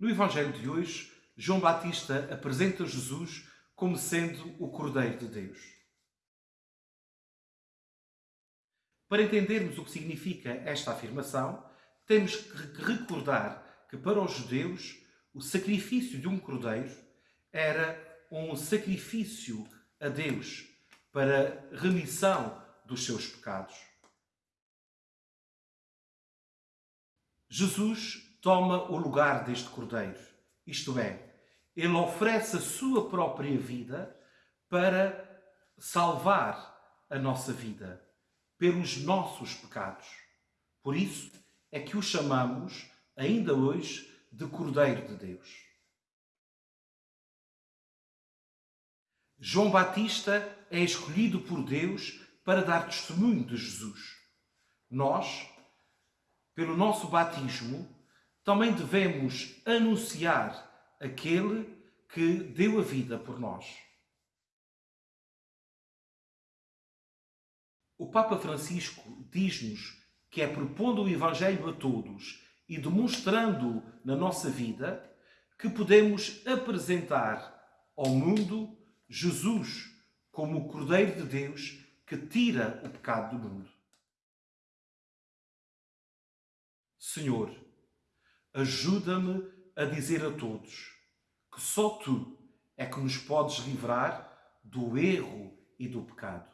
No Evangelho de hoje, João Batista apresenta Jesus como sendo o Cordeiro de Deus. Para entendermos o que significa esta afirmação, temos que recordar que para os judeus o sacrifício de um cordeiro era um sacrifício a Deus para remissão dos seus pecados. Jesus toma o lugar deste cordeiro, isto é, ele oferece a sua própria vida para salvar a nossa vida pelos nossos pecados. Por isso é que o chamamos, ainda hoje, de Cordeiro de Deus. João Batista é escolhido por Deus para dar testemunho de Jesus. Nós, pelo nosso batismo, também devemos anunciar aquele que deu a vida por nós. O Papa Francisco diz-nos que é propondo o Evangelho a todos e demonstrando na nossa vida que podemos apresentar ao mundo Jesus como o Cordeiro de Deus que tira o pecado do mundo. Senhor, ajuda-me a dizer a todos que só Tu é que nos podes livrar do erro e do pecado.